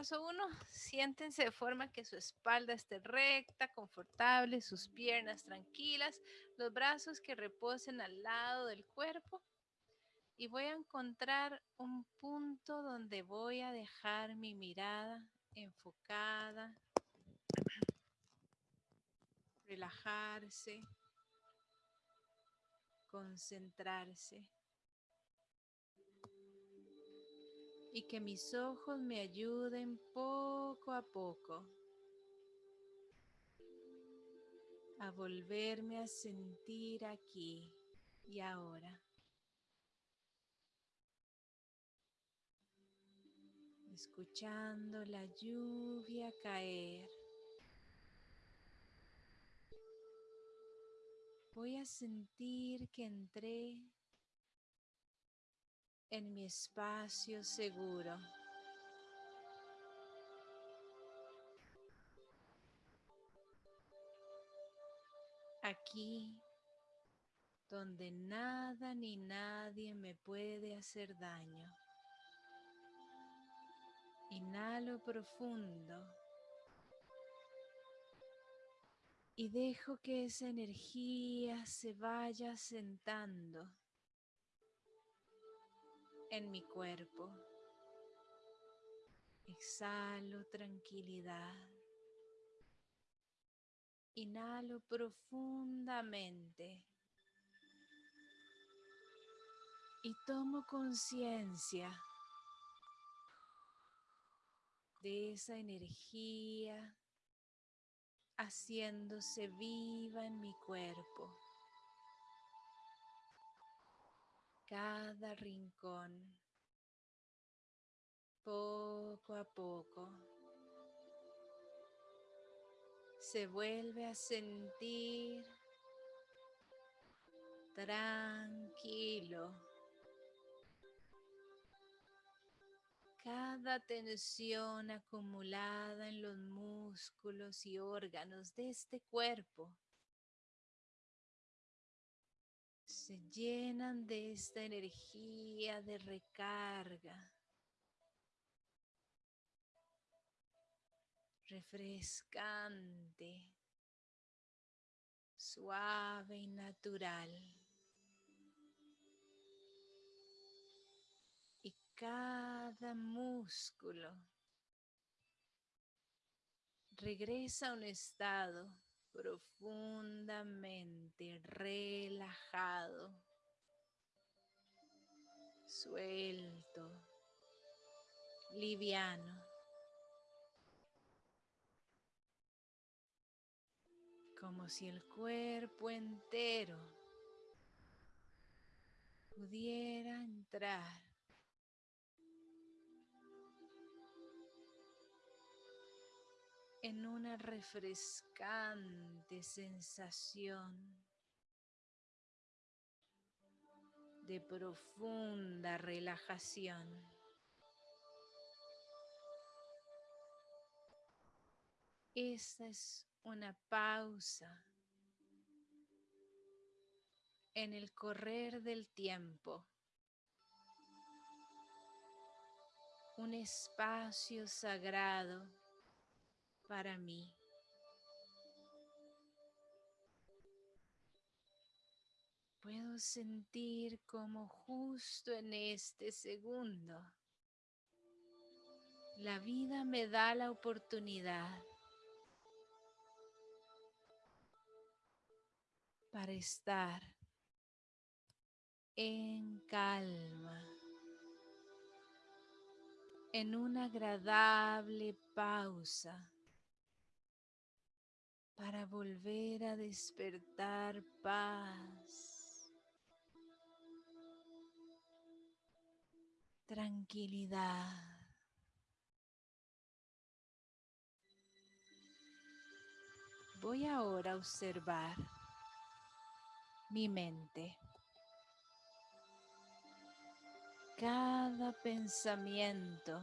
Paso uno, siéntense de forma que su espalda esté recta, confortable, sus piernas tranquilas, los brazos que reposen al lado del cuerpo. Y voy a encontrar un punto donde voy a dejar mi mirada enfocada, relajarse, concentrarse. Y que mis ojos me ayuden poco a poco a volverme a sentir aquí y ahora. Escuchando la lluvia caer. Voy a sentir que entré en mi espacio seguro. Aquí donde nada ni nadie me puede hacer daño. Inhalo profundo y dejo que esa energía se vaya sentando en mi cuerpo. Exhalo tranquilidad. Inhalo profundamente. Y tomo conciencia de esa energía haciéndose viva en mi cuerpo. Cada rincón, poco a poco, se vuelve a sentir tranquilo. Cada tensión acumulada en los músculos y órganos de este cuerpo se llenan de esta energía de recarga, refrescante, suave y natural. Y cada músculo regresa a un estado profundamente relajado, suelto, liviano. Como si el cuerpo entero pudiera entrar en una refrescante sensación de profunda relajación. Esta es una pausa en el correr del tiempo. Un espacio sagrado para mí. Puedo sentir como justo en este segundo la vida me da la oportunidad para estar en calma, en una agradable pausa para volver a despertar paz, tranquilidad. Voy ahora a observar mi mente. Cada pensamiento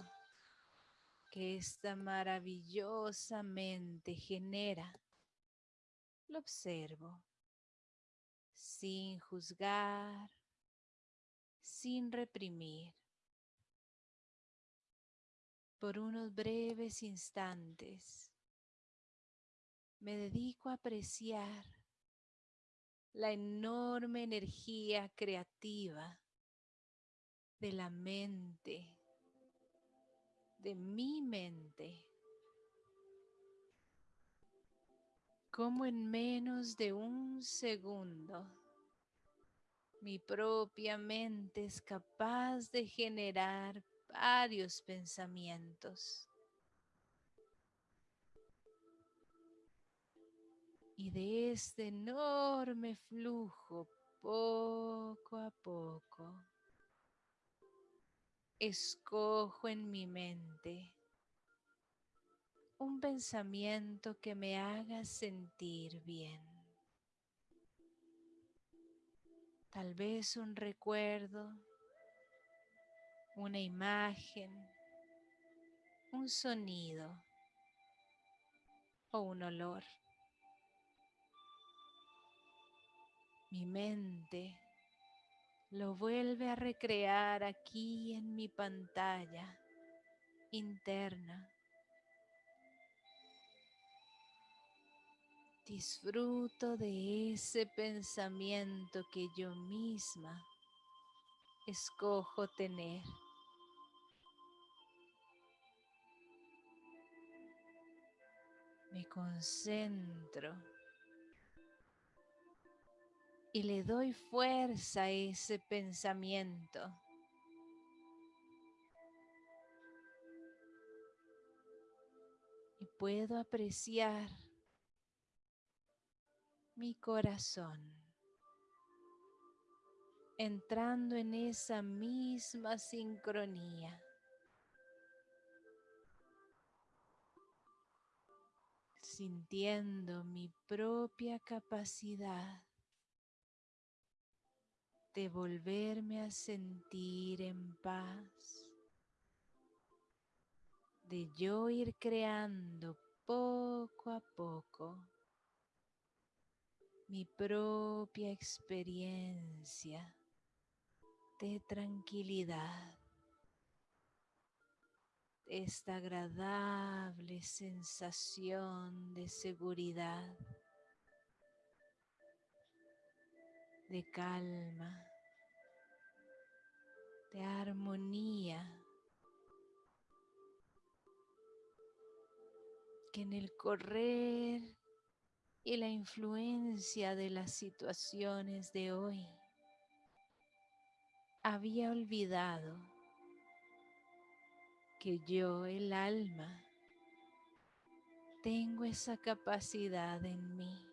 que esta maravillosa mente genera lo observo sin juzgar, sin reprimir. por unos breves instantes me dedico a apreciar la enorme energía creativa de la mente, de mi mente, como en menos de un segundo mi propia mente es capaz de generar varios pensamientos. Y de este enorme flujo, poco a poco, escojo en mi mente pensamiento que me haga sentir bien. Tal vez un recuerdo, una imagen, un sonido o un olor. Mi mente lo vuelve a recrear aquí en mi pantalla interna. Disfruto de ese pensamiento que yo misma escojo tener. Me concentro y le doy fuerza a ese pensamiento. Y puedo apreciar mi corazón entrando en esa misma sincronía. sintiendo mi propia capacidad de volverme a sentir en paz, de yo ir creando poco a poco mi propia experiencia de tranquilidad, esta agradable sensación de seguridad, de calma, de armonía, que en el correr y la influencia de las situaciones de hoy había olvidado que yo, el alma, tengo esa capacidad en mí.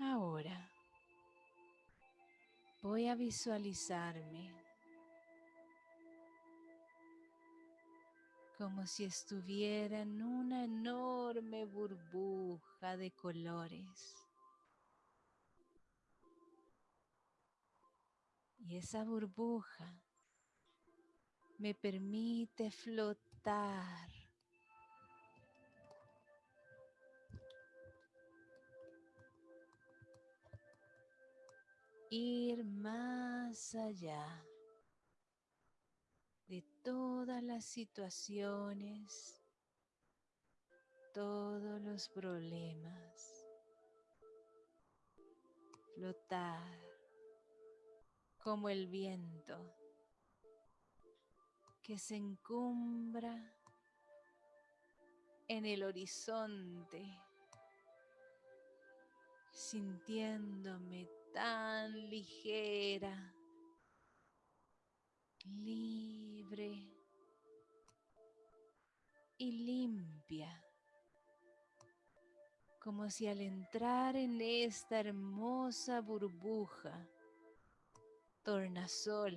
Ahora voy a visualizarme como si estuviera en una enorme burbuja de colores. Y esa burbuja me permite flotar ir más allá todas las situaciones, todos los problemas, flotar como el viento que se encumbra en el horizonte, sintiéndome tan ligera, libre y limpia, como si al entrar en esta hermosa burbuja, tornasol,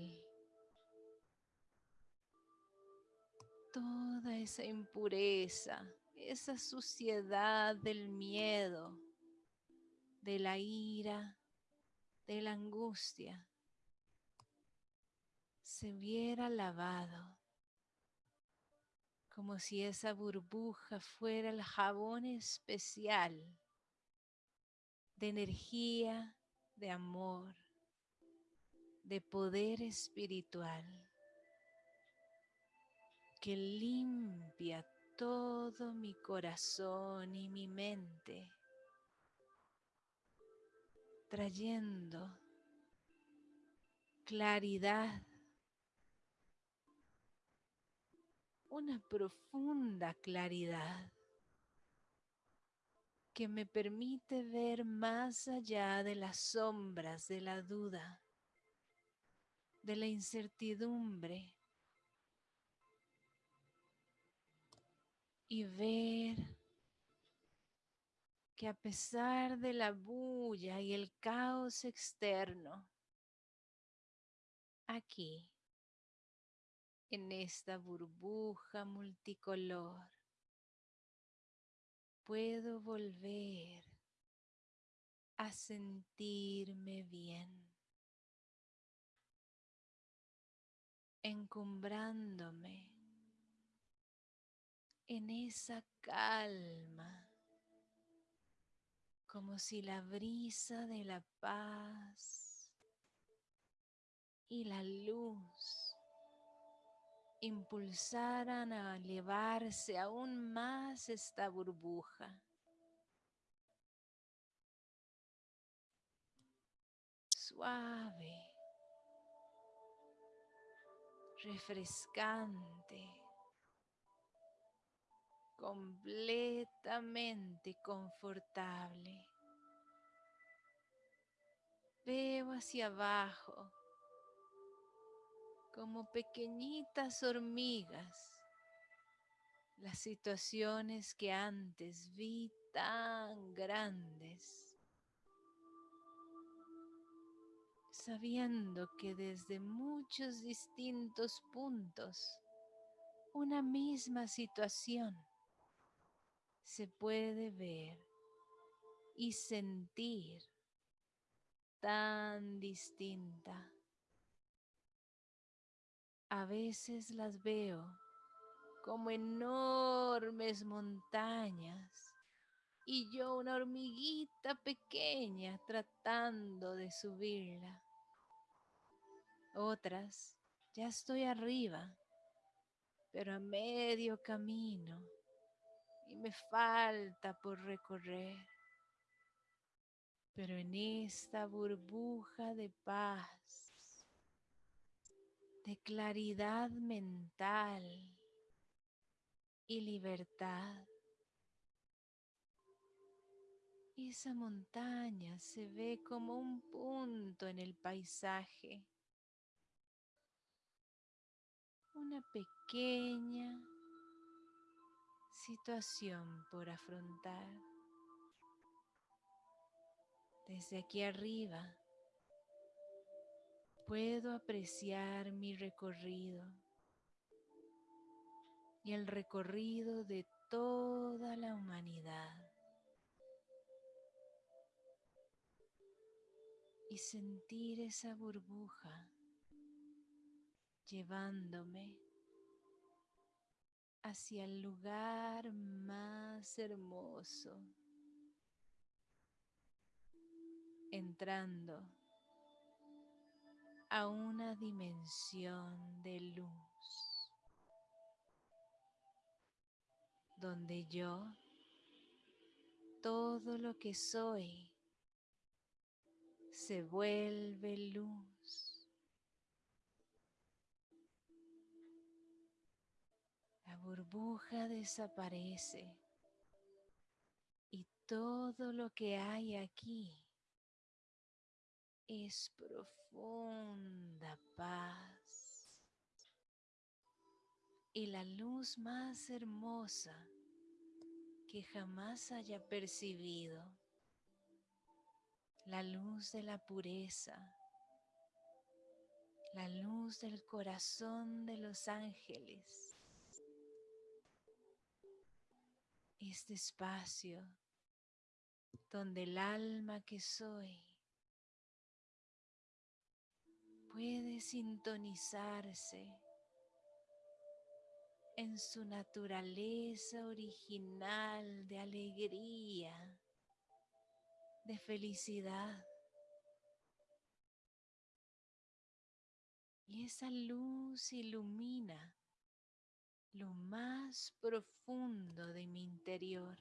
toda esa impureza, esa suciedad del miedo, de la ira, de la angustia, se hubiera lavado, como si esa burbuja fuera el jabón especial de energía, de amor, de poder espiritual que limpia todo mi corazón y mi mente, trayendo claridad, una profunda claridad que me permite ver más allá de las sombras de la duda, de la incertidumbre y ver que a pesar de la bulla y el caos externo, aquí, en esta burbuja multicolor, puedo volver a sentirme bien, encumbrándome en esa calma, como si la brisa de la paz y la luz impulsaran a elevarse aún más esta burbuja. Suave, refrescante completamente confortable. Veo hacia abajo como pequeñitas hormigas las situaciones que antes vi tan grandes, sabiendo que desde muchos distintos puntos una misma situación se puede ver y sentir tan distinta. A veces las veo como enormes montañas y yo una hormiguita pequeña tratando de subirla. Otras, ya estoy arriba, pero a medio camino y me falta por recorrer. Pero en esta burbuja de paz, de claridad mental y libertad, esa montaña se ve como un punto en el paisaje, una pequeña situación por afrontar. Desde aquí arriba puedo apreciar mi recorrido y el recorrido de toda la humanidad. Y sentir esa burbuja llevándome hacia el lugar más hermoso, entrando a una dimensión de luz, donde yo, todo lo que soy, se vuelve luz. burbuja desaparece y todo lo que hay aquí es profunda paz. Y la luz más hermosa que jamás haya percibido, la luz de la pureza, la luz del corazón de los ángeles. Este espacio donde el alma que soy puede sintonizarse en su naturaleza original de alegría, de felicidad, Y esa luz ilumina lo más profundo de mi interior.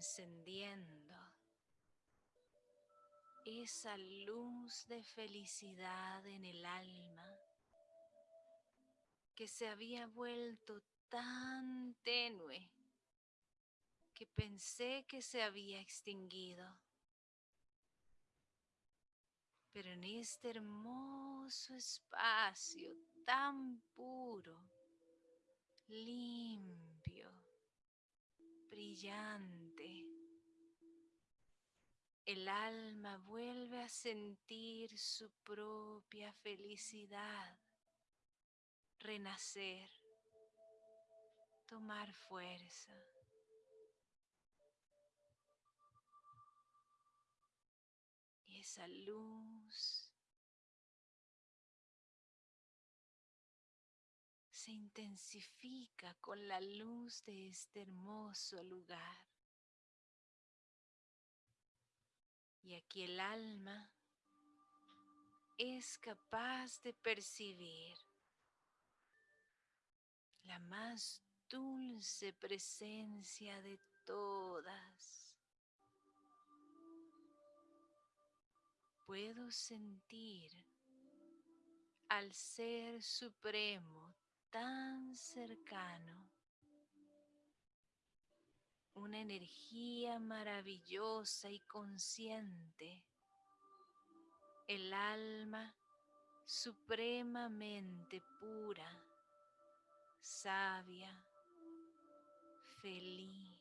Encendiendo esa luz de felicidad en el alma que se había vuelto tan tenue que pensé que se había extinguido. Pero en este hermoso espacio tan puro, limpio, brillante, el alma vuelve a sentir su propia felicidad, renacer, tomar fuerza. Y esa luz se intensifica con la luz de este hermoso lugar. Y aquí el alma es capaz de percibir la más dulce presencia de todas. Puedo sentir al Ser Supremo tan cercano una energía maravillosa y consciente, el alma supremamente pura, sabia, feliz.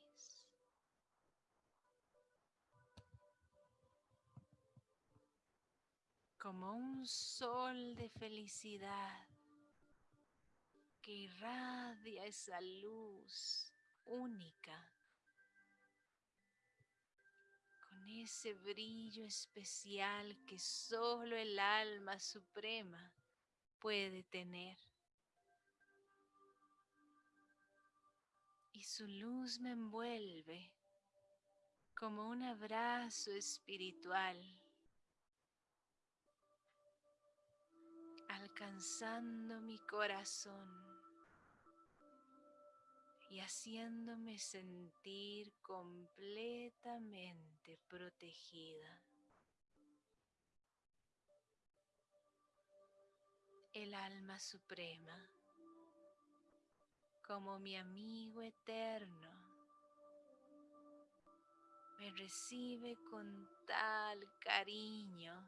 Como un sol de felicidad que irradia esa luz única ese brillo especial que solo el alma suprema puede tener. Y su luz me envuelve como un abrazo espiritual, alcanzando mi corazón y haciéndome sentir completamente protegida. El alma suprema, como mi amigo eterno, me recibe con tal cariño,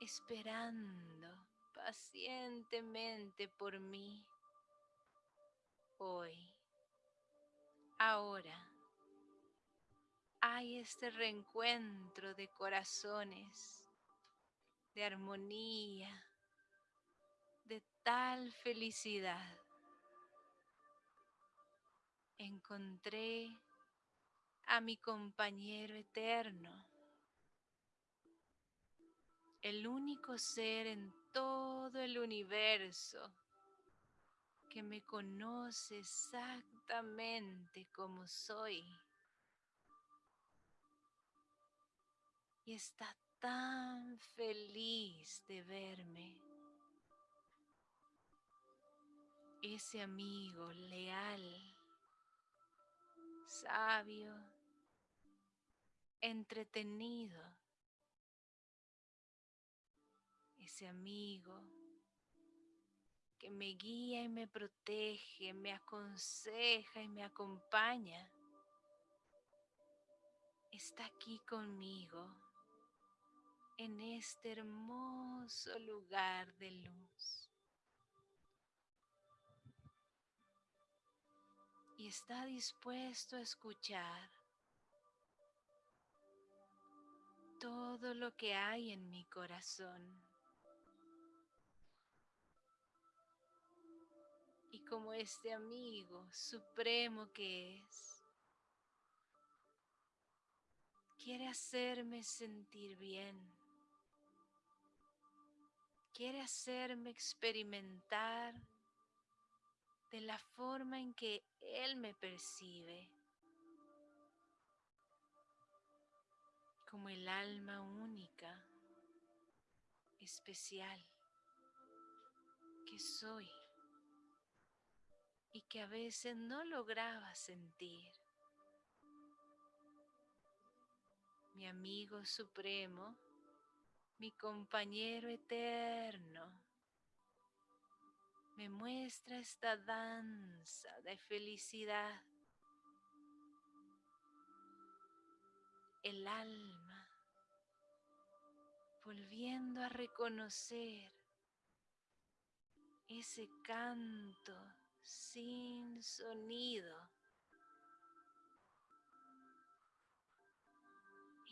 esperando pacientemente por mí hoy, ahora, hay este reencuentro de corazones, de armonía, de tal felicidad. Encontré a mi compañero eterno, el único ser en todo el universo que me conoce exactamente como soy. Y está tan feliz de verme. Ese amigo leal, sabio, entretenido. Ese amigo que me guía y me protege, me aconseja y me acompaña, está aquí conmigo en este hermoso lugar de luz. Y está dispuesto a escuchar todo lo que hay en mi corazón. Como este amigo supremo que es, quiere hacerme sentir bien, quiere hacerme experimentar de la forma en que Él me percibe, como el alma única, especial que soy y que a veces no lograba sentir. Mi amigo supremo, mi compañero eterno, me muestra esta danza de felicidad. El alma volviendo a reconocer ese canto sin sonido,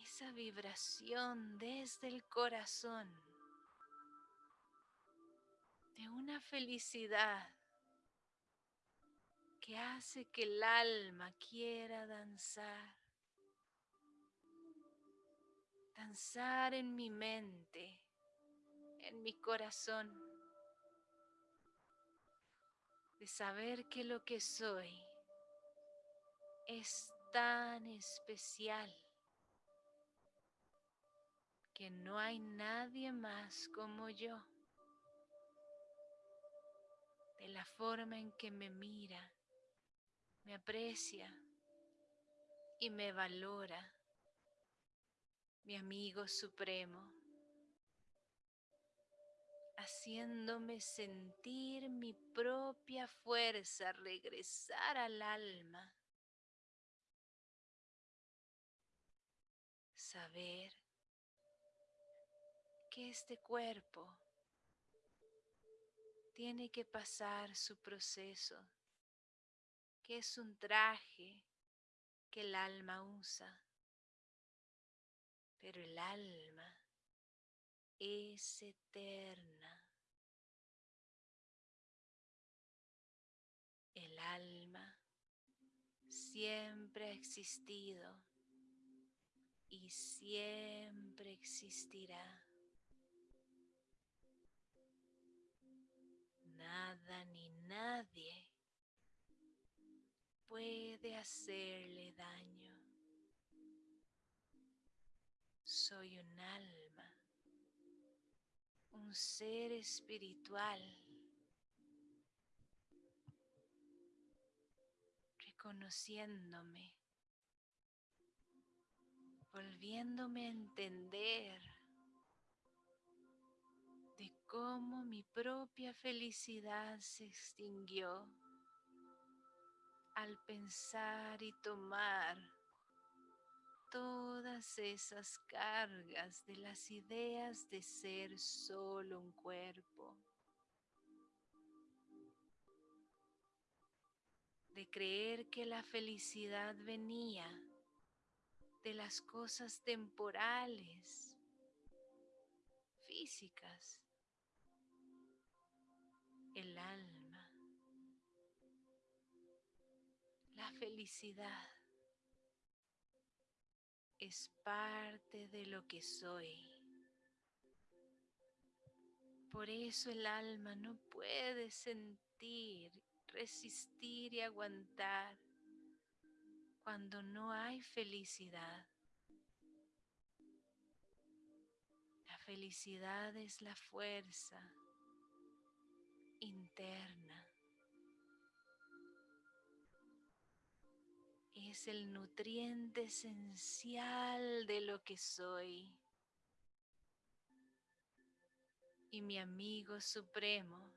esa vibración desde el corazón de una felicidad que hace que el alma quiera danzar, danzar en mi mente, en mi corazón, de saber que lo que soy es tan especial que no hay nadie más como yo. De la forma en que me mira, me aprecia y me valora, mi amigo supremo, haciéndome sentir mi propia fuerza regresar al alma, saber que este cuerpo tiene que pasar su proceso, que es un traje que el alma usa, pero el alma es eterna. El alma siempre ha existido y siempre existirá. nada ni nadie puede hacerle daño. Soy un alma, un ser espiritual, reconociéndome, volviéndome a entender cómo mi propia felicidad se extinguió al pensar y tomar todas esas cargas de las ideas de ser solo un cuerpo, de creer que la felicidad venía de las cosas temporales, físicas, el alma, la felicidad es parte de lo que soy. Por eso el alma no puede sentir, resistir y aguantar cuando no hay felicidad. La felicidad es la fuerza interna. Es el nutriente esencial de lo que soy. Y mi amigo supremo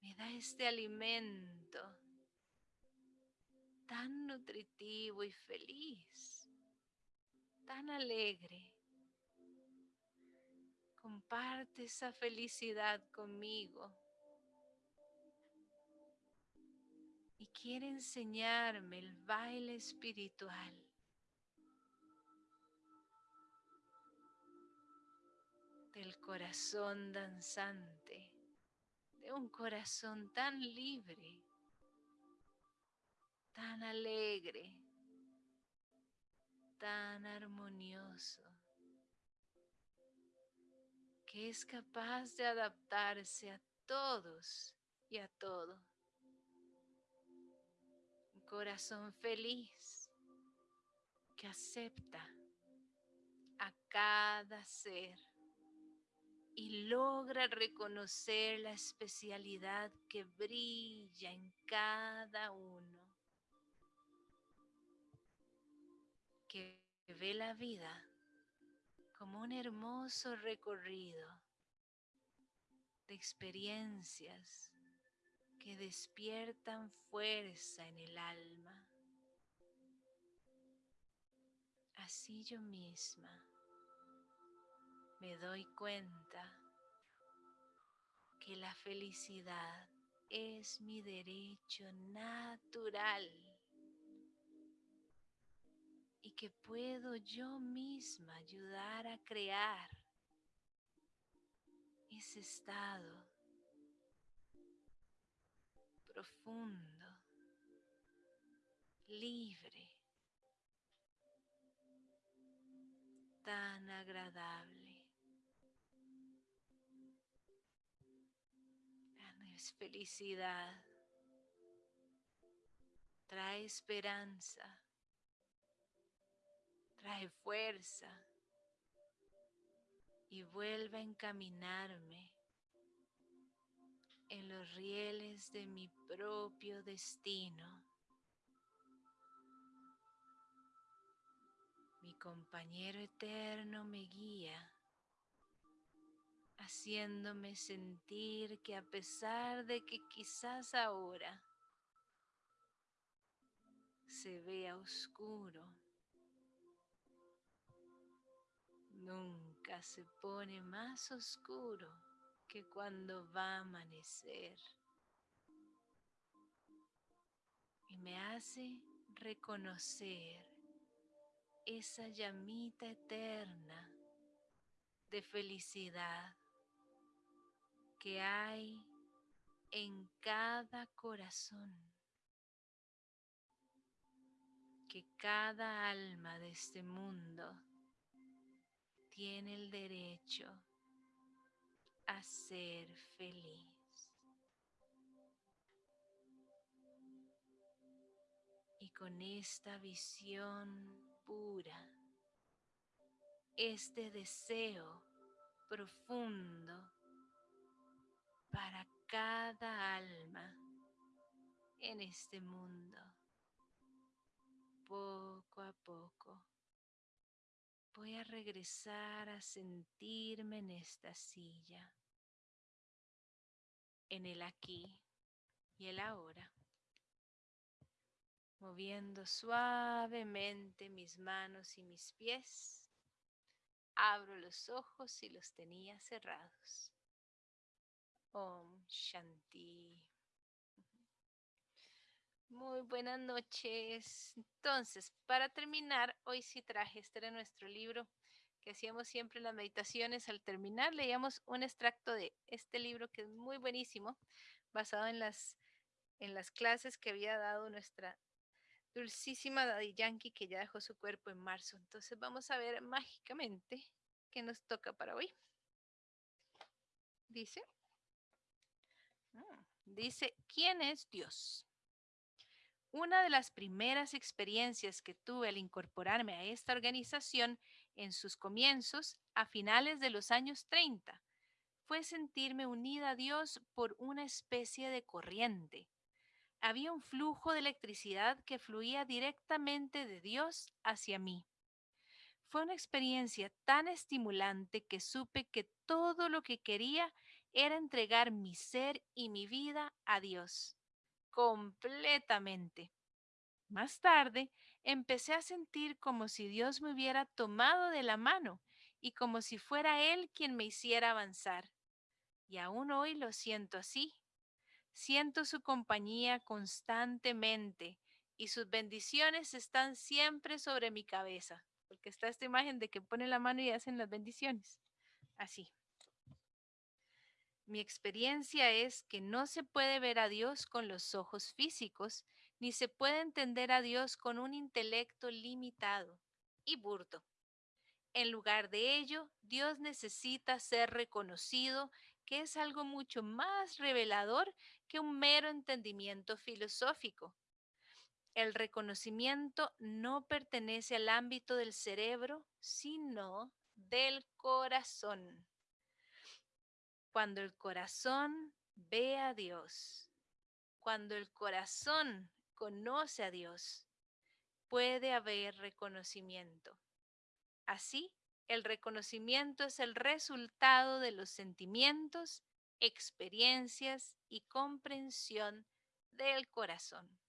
me da este alimento tan nutritivo y feliz, tan alegre comparte esa felicidad conmigo. Quiere enseñarme el baile espiritual. Del corazón danzante, de un corazón tan libre, tan alegre, tan armonioso que es capaz de adaptarse a todos y a todo. Corazón feliz que acepta a cada ser y logra reconocer la especialidad que brilla en cada uno, que ve la vida como un hermoso recorrido de experiencias que despiertan fuerza en el alma. Así yo misma me doy cuenta que la felicidad es mi derecho natural y que puedo yo misma ayudar a crear ese estado profundo, libre, tan agradable. Es felicidad, trae esperanza. Trae fuerza. Y vuelve a encaminarme en los rieles de mi propio destino. Mi compañero eterno me guía, haciéndome sentir que a pesar de que quizás ahora se vea oscuro, nunca se pone más oscuro que cuando va a amanecer. Y me hace reconocer esa llamita eterna de felicidad que hay en cada corazón, que cada alma de este mundo tiene el derecho a ser feliz. Y con esta visión pura, este deseo profundo para cada alma en este mundo, poco a poco voy a regresar a sentirme en esta silla, en el aquí y el ahora, moviendo suavemente mis manos y mis pies. Abro los ojos y los tenía cerrados. Om Shanti. Muy buenas noches. Entonces, para terminar, hoy sí traje, este era nuestro libro que hacíamos siempre en las meditaciones. Al terminar, leíamos un extracto de este libro que es muy buenísimo, basado en las, en las clases que había dado nuestra dulcísima Daddy Yankee, que ya dejó su cuerpo en marzo. Entonces, vamos a ver mágicamente qué nos toca para hoy. Dice, mm, dice, ¿quién es Dios? Una de las primeras experiencias que tuve al incorporarme a esta organización en sus comienzos, a finales de los años 30, fue sentirme unida a Dios por una especie de corriente. Había un flujo de electricidad que fluía directamente de Dios hacia mí. Fue una experiencia tan estimulante que supe que todo lo que quería era entregar mi ser y mi vida a Dios completamente. Más tarde, empecé a sentir como si Dios me hubiera tomado de la mano y como si fuera Él quien me hiciera avanzar. Y aún hoy lo siento así. Siento su compañía constantemente y sus bendiciones están siempre sobre mi cabeza, porque está esta imagen de que pone la mano y hacen las bendiciones. Así. Mi experiencia es que no se puede ver a Dios con los ojos físicos, ni se puede entender a Dios con un intelecto limitado. y burdo. En lugar de ello, Dios necesita ser reconocido, que es algo mucho más revelador que un mero entendimiento filosófico. El reconocimiento no pertenece al ámbito del cerebro, sino del corazón. Cuando el corazón ve a Dios, cuando el corazón conoce a Dios, puede haber reconocimiento. Así, el reconocimiento es el resultado de los sentimientos, experiencias y comprensión del corazón.